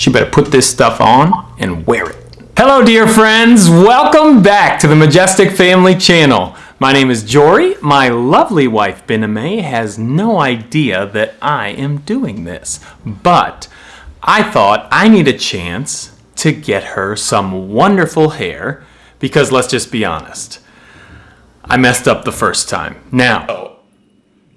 she better put this stuff on and wear it. Hello dear friends, welcome back to the Majestic Family channel. My name is Jory. My lovely wife Bename has no idea that I am doing this, but I thought I need a chance to get her some wonderful hair because let's just be honest, I messed up the first time. Now, oh,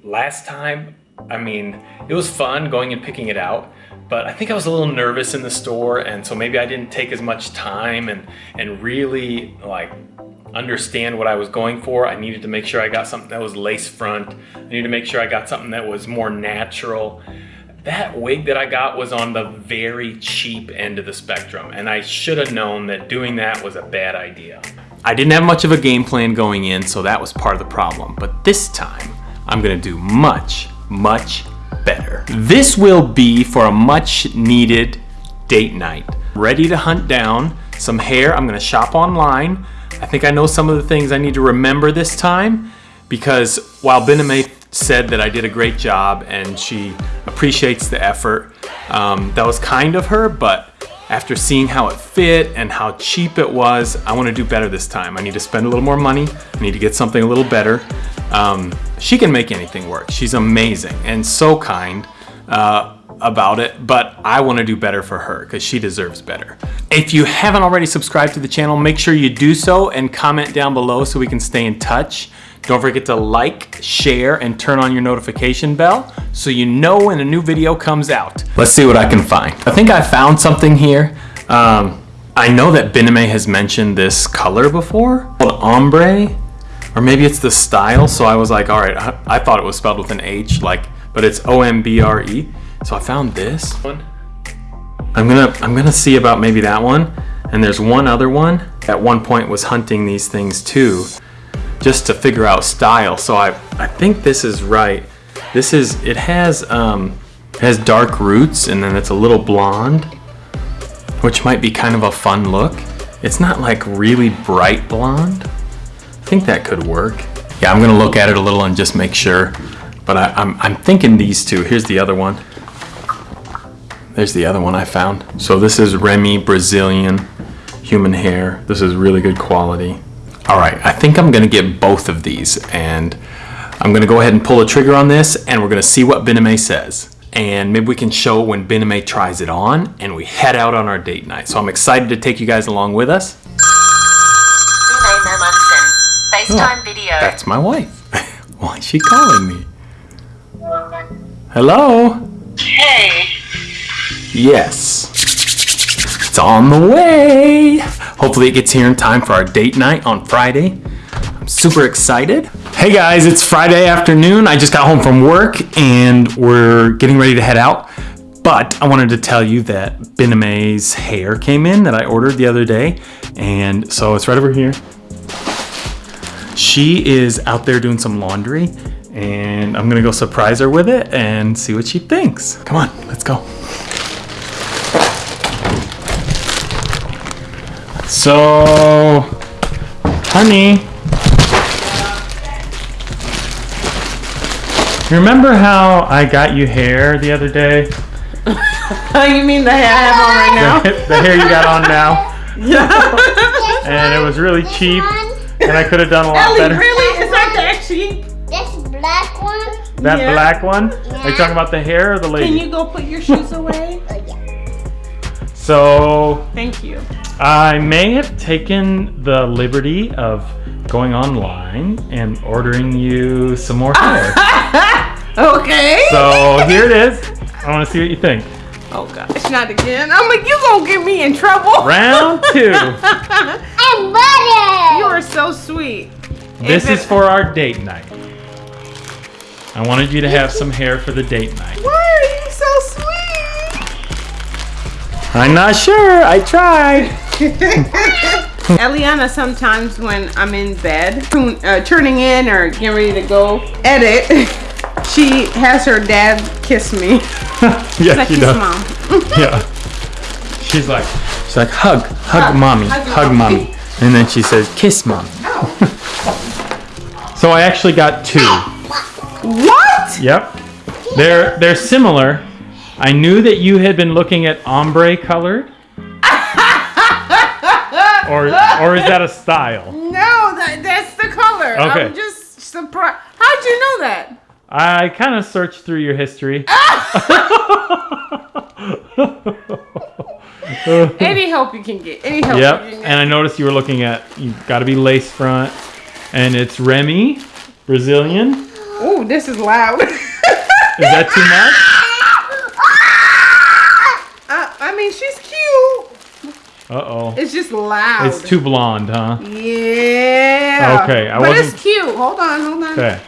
last time, I mean, it was fun going and picking it out, but I think I was a little nervous in the store and so maybe I didn't take as much time and, and really like understand what I was going for. I needed to make sure I got something that was lace front. I needed to make sure I got something that was more natural. That wig that I got was on the very cheap end of the spectrum and I should have known that doing that was a bad idea. I didn't have much of a game plan going in, so that was part of the problem. But this time, I'm gonna do much, much better. This will be for a much needed date night. Ready to hunt down some hair. I'm gonna shop online. I think I know some of the things I need to remember this time because while Bename said that I did a great job and she appreciates the effort, um, that was kind of her, but after seeing how it fit and how cheap it was, I want to do better this time. I need to spend a little more money. I need to get something a little better. Um, she can make anything work. She's amazing and so kind uh, about it, but I want to do better for her because she deserves better. If you haven't already subscribed to the channel, make sure you do so and comment down below so we can stay in touch. Don't forget to like, share, and turn on your notification bell so you know when a new video comes out. Let's see what I can find. I think I found something here. Um, I know that Bename has mentioned this color before, called ombre, or maybe it's the style. So I was like, all right, I, I thought it was spelled with an H, like, but it's O-M-B-R-E. So I found this one. I'm gonna, I'm gonna see about maybe that one. And there's one other one. At one point was hunting these things too just to figure out style. So I, I think this is right. This is, it has, um, it has dark roots and then it's a little blonde, which might be kind of a fun look. It's not like really bright blonde. Think that could work. Yeah, I'm gonna look at it a little and just make sure. But I, I'm, I'm thinking these two. Here's the other one. There's the other one I found. So this is Remy Brazilian human hair. This is really good quality. All right, I think I'm gonna get both of these and I'm gonna go ahead and pull the trigger on this and we're gonna see what Bename says. And maybe we can show when Bename tries it on and we head out on our date night. So I'm excited to take you guys along with us. FaceTime oh, video. That's my wife. Why is she calling me? Hello? Hey. Yes. It's on the way. Hopefully it gets here in time for our date night on Friday. I'm super excited. Hey guys, it's Friday afternoon. I just got home from work and we're getting ready to head out. But I wanted to tell you that Bename's hair came in that I ordered the other day. And so it's right over here. She is out there doing some laundry and I'm gonna go surprise her with it and see what she thinks. Come on, let's go. So, honey, remember how I got you hair the other day? Oh you mean the hair I have on right now? The, the hair you got on now? Yeah. and it was really cheap, and I could have done a lot Ellie, better. really? Is that that cheap? This black one? That yeah. black one? Yeah. Are you talking about the hair or the lady? Can you go put your shoes away? oh, yeah. So... Thank you. I may have taken the liberty of going online and ordering you some more hair. okay. So here it is. I want to see what you think. Oh gosh, not again. I'm like, you gonna get me in trouble. Round two. I'm butter. You are so sweet. This is for our date night. I wanted you to have some hair for the date night. Why are you so sweet? I'm not sure. I tried. Eliana sometimes when I'm in bed, uh, turning in or getting ready to go edit, she has her dad kiss me. yeah, like, she does. mom. yeah. She's like, she's like, hug, hug, hug mommy, hug, hug mommy. mommy. And then she says, kiss mom. so I actually got two. What? Yep. They're they're similar. I knew that you had been looking at ombre colored. or or is that a style? No, that, that's the color. Okay. I'm just surprised. How'd you know that? I kind of searched through your history. Any help you can get. Any help Yep. you can get. And I noticed you were looking at you got to be lace front, and it's Remy, Brazilian. Ooh, this is loud. Is that too much? I, I mean, she's cute. Uh oh. It's just loud. It's too blonde, huh? Yeah. Okay, I but wasn't- it's cute. Hold on, hold on. Okay.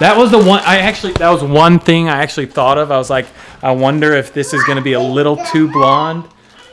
That was the one I actually that was one thing I actually thought of. I was like, I wonder if this is going to be a little too blonde,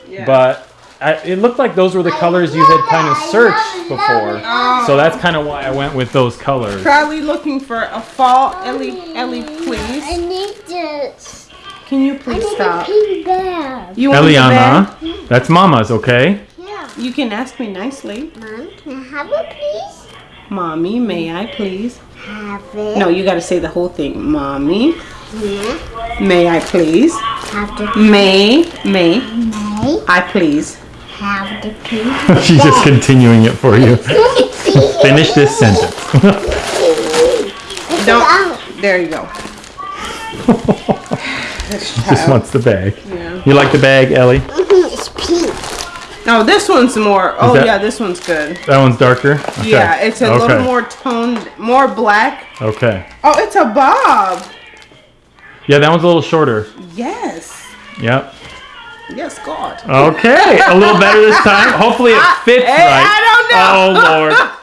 Yeah. but I, it looked like those were the colors you had kind of searched before. So that's kind of why I went with those colors. Probably looking for a fall. Ellie, Ellie, please. I need this. Can you I please need a stop? pink bag. You want the bag? Eliana, that's Mama's, okay? Yeah. You can ask me nicely. Mom, can I have it, please? Mommy, may I please? Have it. No, you got to say the whole thing. Mommy, Yeah. may I please? Have the May, may may. I please? Have the pink She's just continuing it for you. Finish this sentence. Don't. There you go. This Just wants the bag. Yeah. You like the bag, Ellie? Mm-hmm, it's pink. No, this one's more. Oh that- yeah, this one's good. That one's darker? Okay. Yeah, it's a okay. little more toned, more black. Okay. Oh, it's a bob. Yeah, that one's a little shorter. Yes. Yep. Yes, God. Okay, a little better this time. Hopefully it fits Hey, right. I don't know. Oh Lord.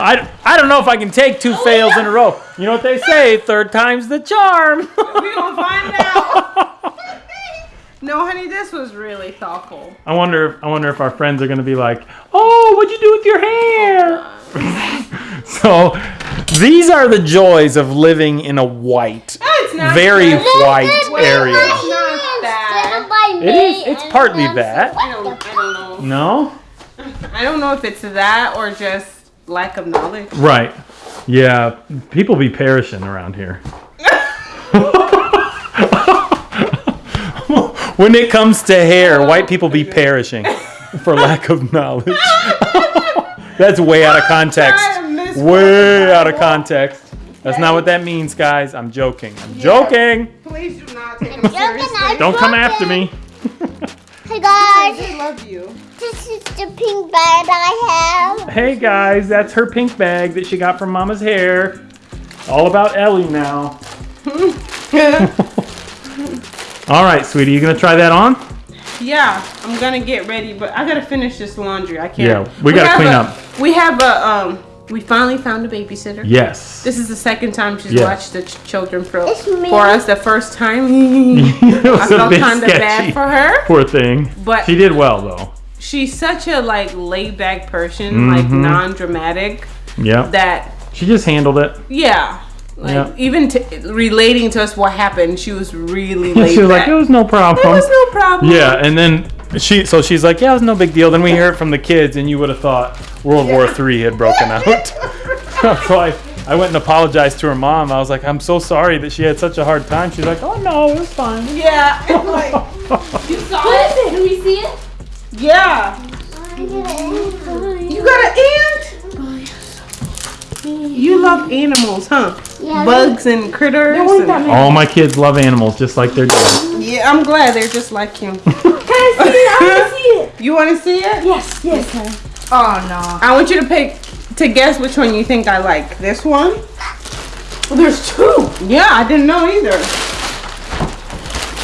I, I don't know if I can take two fails in a row. You know what they say? Third time's the charm. we gonna find out. No, honey, this was really thoughtful. I wonder. I wonder if our friends are gonna be like, "Oh, what'd you do with your hair?" Oh, so, these are the joys of living in a white, It's not very bad. white Wait, area. It's not bad. It is. It's partly that. I don't. I don't know. No. I don't know if it's that or just lack of knowledge. Right. Yeah. People be perishing around here. When it comes to hair, white people be perishing for lack of knowledge. That's way out of context. Way out of context. That's not what that means, guys. I'm joking. I'm joking. Please do not take him seriously. Don't come after me. Hey guys, I love you. this is the pink bag I have. Hey guys, that's her pink bag that she got from Mama's hair. All about Ellie now. All right, sweetie, you gonna try that on? Yeah, I'm gonna get ready, but I gotta finish this laundry. I can't. Yeah, we gotta have clean a- up. We have a um. We finally found a babysitter. Yes. This is the second time she's Yes. watched the ch- children for, It's me. for us. The first time, it was I a felt kind of bad for her. Poor thing. But- she did well though. She's such a like laid back person, like Mm-hmm. non-dramatic. Yeah. That she just handled it. yeah, like Yeah. even t- relating to us what happened, she was really laid she was back. like, it was no problem. There was no problem. Yeah, and then she so she's like, yeah, it was no big deal. Then we hear it from the kids, and you would have thought World War Three had broken out. so I, I went and apologized to her mom. I was like, I'm so sorry that she had such a hard time. She's like, oh no, it was fine. Yeah. it's like, you saw it? Can we see it? Yeah. You got an ant? You love animals, huh? Yeah. Bugs and critters. and- All my kids love animals just like their dad. yeah, I'm glad they're just like you. Can I see it? I want to see it. You want to see it? Yes, yes. Oh no. I want you to pick to guess which one you think I like. This one? Well, there's two. Yeah, I didn't know either.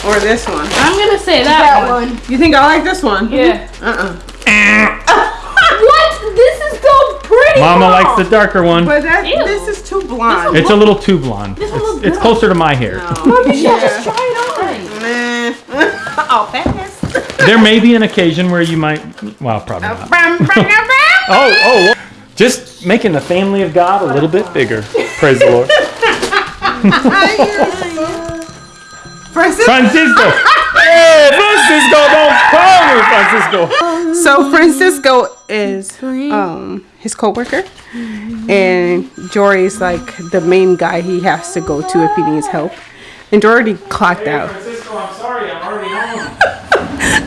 Or this one. I'm gonna say that, That one. one. You think I like this one? Yeah. Uh-uh. Eh. Mama Mom. likes the darker one. But that Ew. this is too blonde. It's a little too blonde. This one It's, looks it's closer to my hair. Mom, You should just try it on. Nah. I'll pass. There may be an occasion where you might. Well, probably not. Oh, oh, just making the family of God a little bit bigger. Praise the Lord. Francis- Francisco. Hey, Francisco, don't call me Francisco. So Francisco is um his coworker, and Jory is like the main guy he has to go to if he needs help. And Jory already clocked out. Francisco, I'm sorry I'm already home.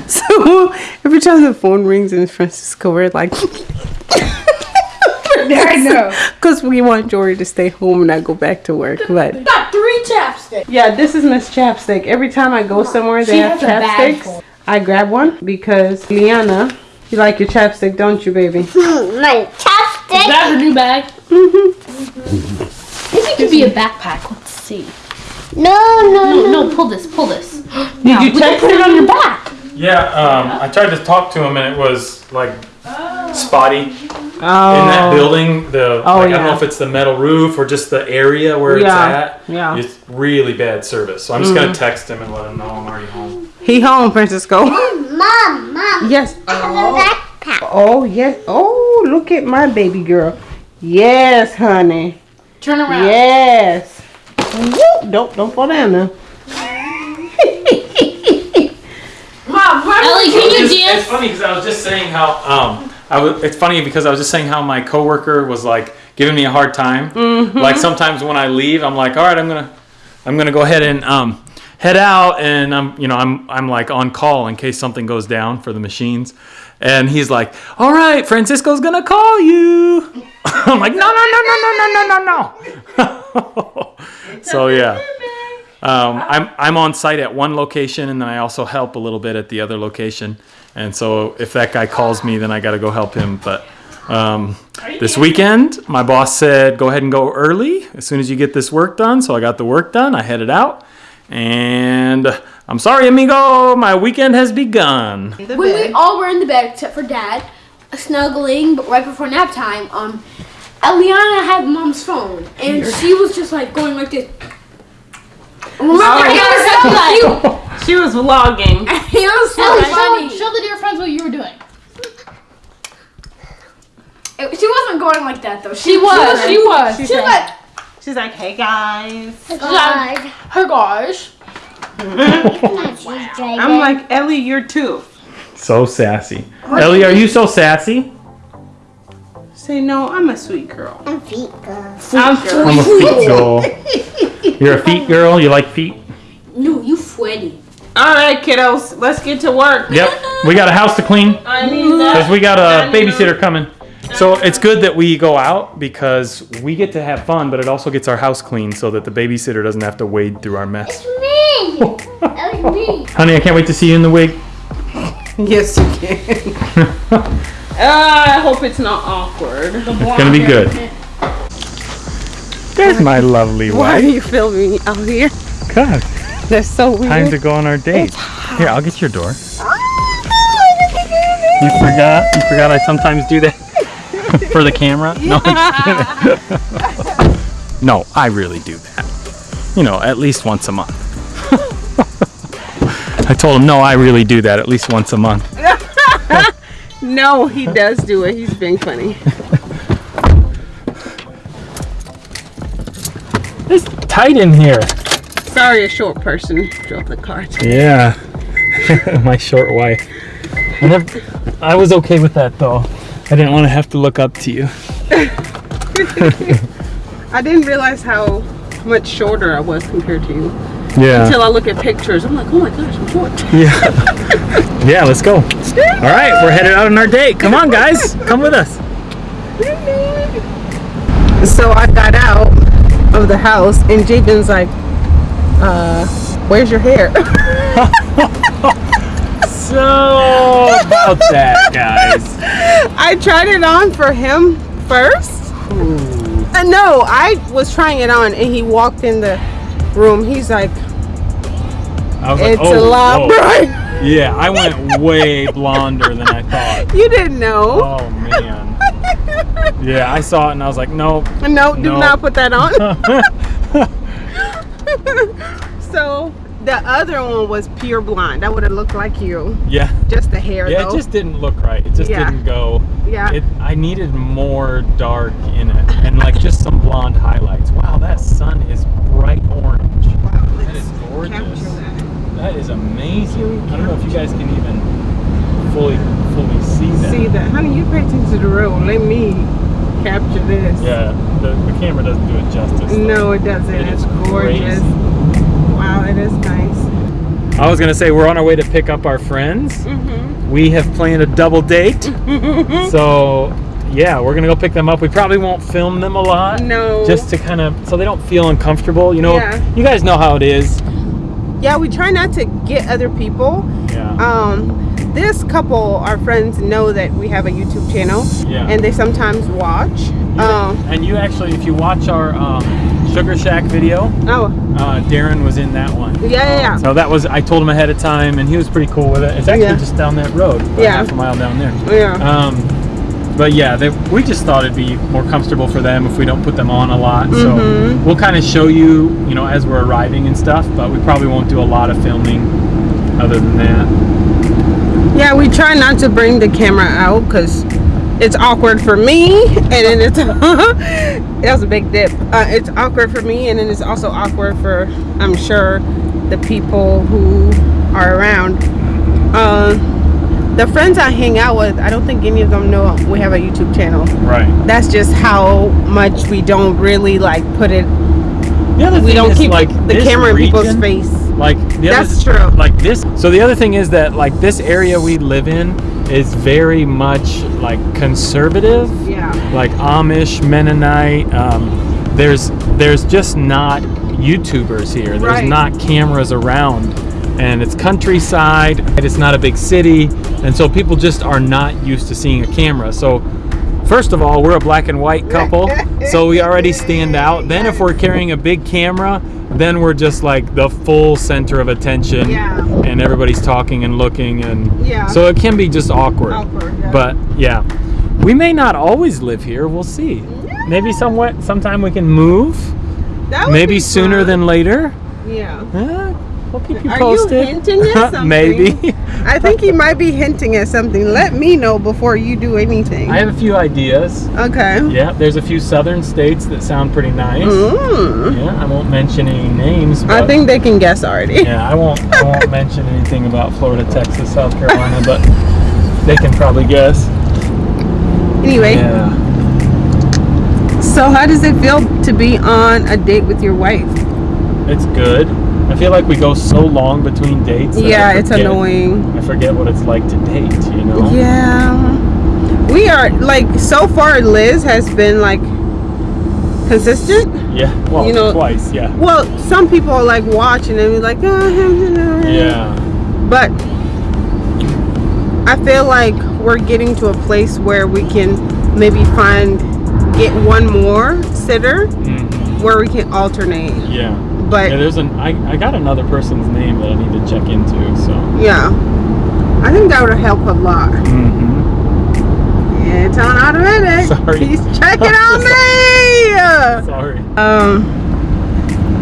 So every time the phone rings in Francisco, we're like, I know. because we want Jory to stay home and not go back to work. But Got three chapsticks. yeah, this is Miss Chapstick. Every time I go somewhere, they She have has a chapsticks. I grab one because Liana, you like your chapstick, don't you, baby? My chopstick. Grab her new bag. Mm-hmm. Maybe it could be a backpack. Let's see. No, no, No, no. no, pull this, pull this. Did you We can put it on your back. Yeah, um, I tried to talk to him and it was like spotty Oh, in that building. The Oh, like, I don't know if it's the metal roof or just the area where Yeah, it's at. yeah. It's really bad service. So I'm just gonna text him and let him know I'm already home. He home, Francisco. Mom, mom. yes. I have a backpack. Oh yes. Oh, look at my baby girl. Yes, honey. Turn around. Yes. Woo. Don't don't fall down now. Ellie, can you It's, it's funny because I was just saying how um I was. It's funny because I was just saying how my coworker was like giving me a hard time. Like sometimes when I leave, I'm like, all right, I'm gonna I'm gonna go ahead and um head out, and I'm you know I'm I'm like on call in case something goes down for the machines. And he's like, "All right, Francisco's gonna call you." I'm like, "No, no, no, no, no, no, no, no, no." so yeah, um, I'm I'm on site at one location, and then I also help a little bit at the other location. And so if that guy calls me, then I got to go help him. But um, this weekend, my boss said, "Go ahead and go early as soon as you get this work done." So I got the work done. I headed out, and I'm sorry, amigo, my weekend has begun. The when we all were in the bed except for dad, snuggling, but right before nap time, um, Eliana had mom's phone, and she was just like going like this. Remember, was so cute. She was vlogging. It was so Ellie, funny. show, show the dear friends what you were doing. It- she wasn't going like that though. She was, she was. She She was like, She's like, hey guys. God. Her gosh. I'm like, Ellie, you're two. So sassy. Ellie, are you so sassy? Say no, I'm a sweet girl. I'm feet girl. I'm I'm a feet girl. You're a feet girl? You like feet? no, you sweaty. All right, kiddos, let's get to work. Yep. We got a house to clean I need that. because we got a babysitter coming. So it's good that we go out because we get to have fun, but it also gets our house clean so that the babysitter doesn't have to wade through our mess. It's Me. That was me. Honey, I can't wait to see you in the wig. Yes, you can. Uh, I hope it's not awkward. It's gonna be good. There's my lovely wife. Why are you filming me out here? God, That's so weird. time to go on our date. Here, I'll get your door. You forgot? You forgot I sometimes do that for the camera? No, I'm just kidding. no, I really do that. You know, at least once a month. I told him, no, I really do that at least once a month. No, he does do it. He's being funny. It's tight in here. Sorry, a short person drove the car. Yeah, my short wife. I, never, I was okay with that though. I didn't want to have to look up to you. I didn't realize how much shorter I was compared to you Yeah. until I look at pictures. I'm like, oh my gosh, I'm short. Yeah. yeah, let's go. All right, we're headed out on our date. Come on, guys. Come with us. So I got out of the house and Jabin's like, uh, where's your hair? So, about that, guys. I tried it on for him first. Uh, no, I was trying it on and he walked in the room. He's like, I was it's like, a oh, lot whoa. bright. Yeah, I went way blonder than I thought. You didn't know. Oh, man. Yeah, I saw it and I was like, nope. No, do No. not put that on. so the other one was pure blonde. That would have looked like you. Yeah. Just the hair Yeah, though. it just didn't look right. It just Yeah. didn't go. yeah. It, I needed more dark in it, and like just some blonde highlights. Wow, that sun is bright orange. Wow, That is gorgeous. That. That is amazing. I don't know if you guys can even fully fully see that. See that, honey? You pay attention to the road. Let me capture this. Yeah, the, the camera doesn't do it justice. though. No, it doesn't. It it's gorgeous. crazy. Wow, it is nice. I was gonna say we're on our way to pick up our friends. Mm-hmm. We have planned a double date. so yeah, we're gonna go pick them up. We probably won't film them a lot. No. Just to kind of so they don't feel uncomfortable. You know, Yeah. you guys know how it is. Yeah, we try not to get other people. Yeah. Um, this couple, our friends, know that we have a YouTube channel, Yeah. and they sometimes watch. Um, and you actually, if you watch our um, Sugar Shack video, oh, uh, Darren was in that one. Yeah, yeah, yeah. So that was I told him ahead of time, and he was pretty cool with it. It's actually Yeah. just down that road, about Yeah. half a mile down there. yeah. Um, but yeah, they, we just thought it'd be more comfortable for them if we don't put them on a lot. So Mhm. we'll kind of show you, you know, as we're arriving and stuff. But we probably won't do a lot of filming other than that. Yeah, we try not to bring the camera out because it's awkward for me, and then it's that was a big dip. Uh, it's awkward for me, and then it's also awkward for I'm sure the people who are around. Um, the friends I hang out with, I don't think any of them know we have a YouTube channel. Right. That's just how much we don't really like put it. The We don't keep like the camera in people's face. Like the That's other, true. Like this. So the other thing is that like this area we live in is very much like conservative. Yeah. like Amish, Mennonite. Um, there's there's just not YouTubers here. There's Right. not cameras around, and it's countryside. It's not a big city, and so people just are not used to seeing a camera. So. First of all, we're a black and white couple, so we already stand out. Then, if we're carrying a big camera, then we're just like the full center of attention, Yeah. and everybody's talking and looking, and Yeah. so it can be just awkward. Awkward, yeah. But yeah, we may not always live here. We'll see. Maybe somewhat sometime we can move. Maybe be sooner fun. than later. Yeah. We'll keep you posted. Are you hinting at something? Maybe. I think he might be hinting at something. Let me know before you do anything. I have a few ideas. okay. Yeah, there's a few southern states that sound pretty nice. Mm. Yeah, I won't mention any names. But I think they can guess already. Yeah, I won't. I won't mention anything about Florida, Texas, South Carolina, but they can probably guess. Anyway, Yeah. so how does it feel to be on a date with your wife? It's good. I feel like we go so long between dates. Yeah, it's annoying. I forget what it's like to date, you know? Yeah. We are like so far Liz has been like consistent. Yeah. Well, You know- twice, yeah. Well, some people are, like watch and be like, oh, Yeah. But I feel like we're getting to a place where we can maybe find get one more sitter hmm where we can alternate. Yeah. But Yeah, there's an. I, I got another person's name that I need to check into, so. yeah, I think that would help a lot. Mm -hmm. Yeah, it's on automatic. Sorry. He's checking on me. Sorry. Um,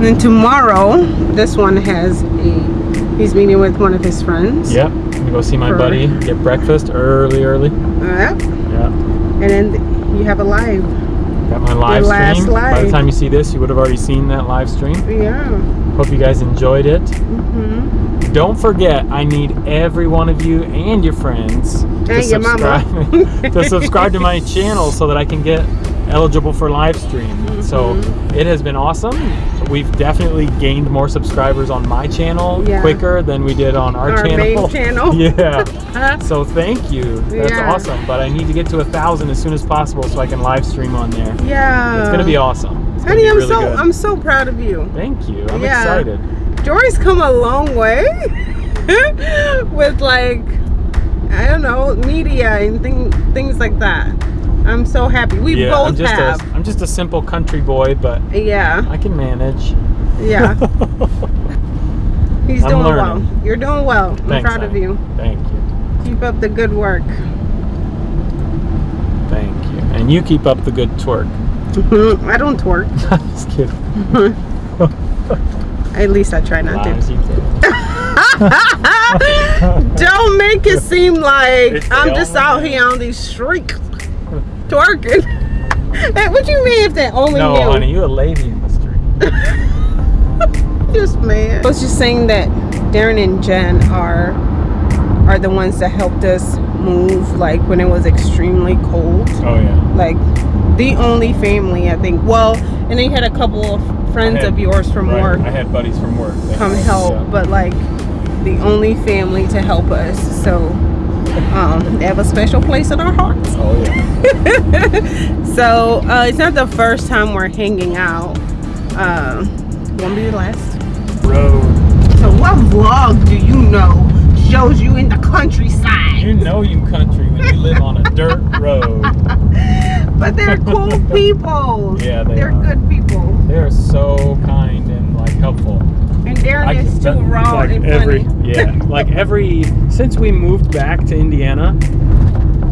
then tomorrow, this one has a. He's meeting with one of his friends. Yep. I'm gonna go see my For- buddy, get breakfast early, early. Yep. Yeah. And then you have a live. Got my live last stream. By the time you see this, you would have already seen that live stream. Yeah. Hope you guys enjoyed it. Mm -hmm. Don't forget, I need every one of you and your friends to And your mama. subscribe to subscribe to my channel so that I can get eligible for live stream. So Mm-hmm. it has been awesome. We've definitely gained more subscribers on my channel Yeah. quicker than we did on our, Our channel. main channel. yeah. So thank you. That's Yeah. awesome. But I need to get to a thousand as soon as possible so I can live stream on there. Yeah. It's gonna be awesome. It's Honey, be I'm really so good. I'm so proud of you. Thank you. I'm Yeah. excited. Jory's come a long way with like I don't know media and thing, things like that. I'm so happy. We yeah, both I'm just have. a I'm just a simple country boy, but yeah, I can manage. yeah. He's I'm doing learning. well. You're doing well. I'm proud of you. Thank you. Keep up the good work. Thank you. And you keep up the good twerk. I don't twerk. just kidding. At least I try not to. Lies you. Don't make it seem like It's I'm just out here on these streets twerking. What you mean if they only no, knew? honey, you a lady in the street. Just man. I was just saying that Darren and Jen are are the ones that helped us move like when it was extremely cold. Oh yeah. Like the only family I think. Well, and then you had a couple of friends had- of yours from right, work I had buddies from work. come help, yeah. but like the only family to help us. So um, they have a special place in our hearts. Oh yeah. So uh, it's not the first time we're hanging out. Um, won't be the last. Road. So what vlog do you know shows you in the countryside? You know you country when you live on a dirt road. But they're cool people. Yeah, they are are. good people. They're so kind and like helpful. Is too raw like and every funny. yeah, like every since we moved back to Indiana,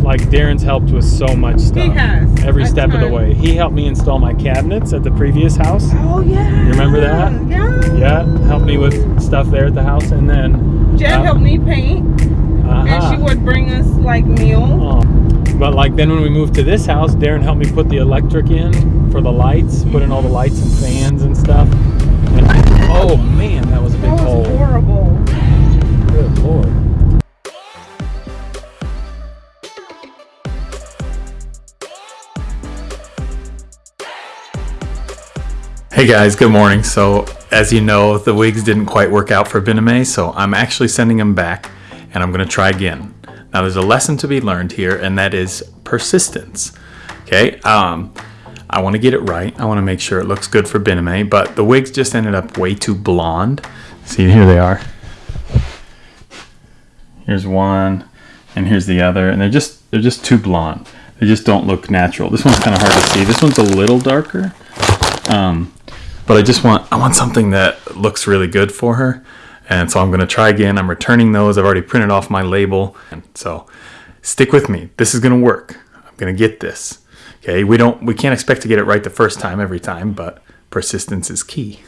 like Darren's helped with so much stuff. He has, every step of the way. He helped me install my cabinets at the previous house. Oh yeah. You remember that? Yeah. Yeah, helped me with stuff there at the house, and then Jen uh, helped me paint, and uh-huh. she would bring us like meal. Oh. But like then when we moved to this house, Darren helped me put the electric in for the lights, put in all the lights and fans and stuff. And oh man, that was a big That was hole. horrible. Good lord. Hey guys, good morning. So, as you know, the wigs didn't quite work out for Biname, so I'm actually sending them back and I'm going to try again. Now, there's a lesson to be learned here, and that is persistence. Okay, um, I want to get it right. I want to make sure it looks good for Biname, but the wigs just ended up way too blonde. See, here they are. Here's one, and here's the other, and they're just they're just too blonde. They just don't look natural. This one's kind of hard to see. This one's a little darker, um, but I just want I want something that looks really good for her, and so I'm gonna try again. I'm returning those. I've already printed off my label, and so stick with me. This is gonna work. I'm gonna get this. Okay, we don't we can't expect to get it right the first time every time, but persistence is key.